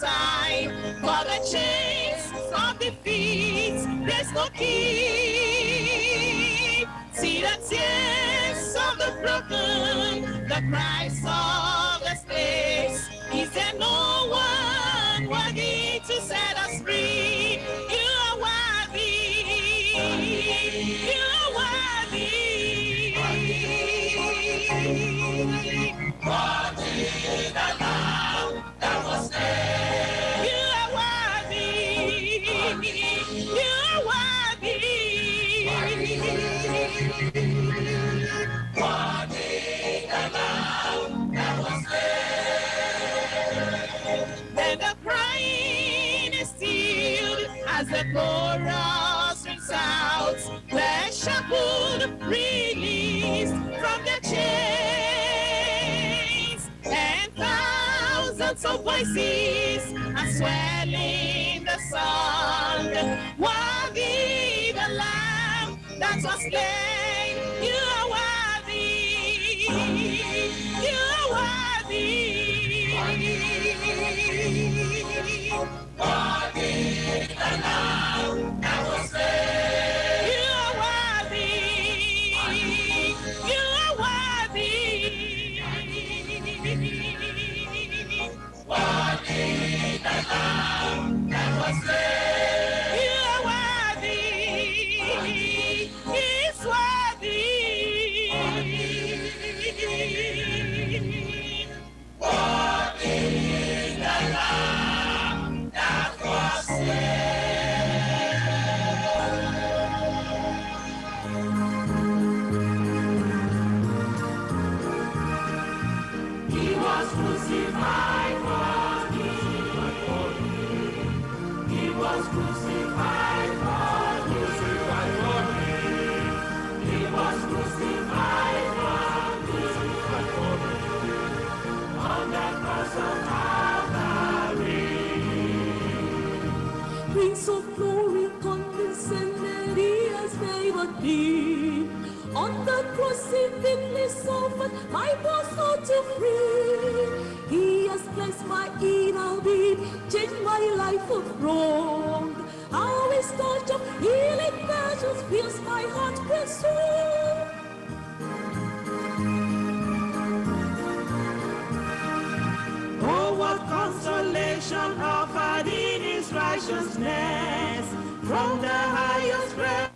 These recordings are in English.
time for the chains of defeat. There's no key. See the tears of the broken, the cries of the slaves. Is there no one worthy to set us free? The chorus rings out. Released from chains, and thousands of voices are swelling the song. Lamb that was. You are worthy. You are worthy. Worthy the Prince of glory, condescended, he has favored me. On the cross he thickly suffered my soul to free. He has blessed my inner being, changed my life of wrong. Touch of healing virtues fills my heart with soul. Oh, what consolation offered in his righteousness from the highest realm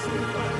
for,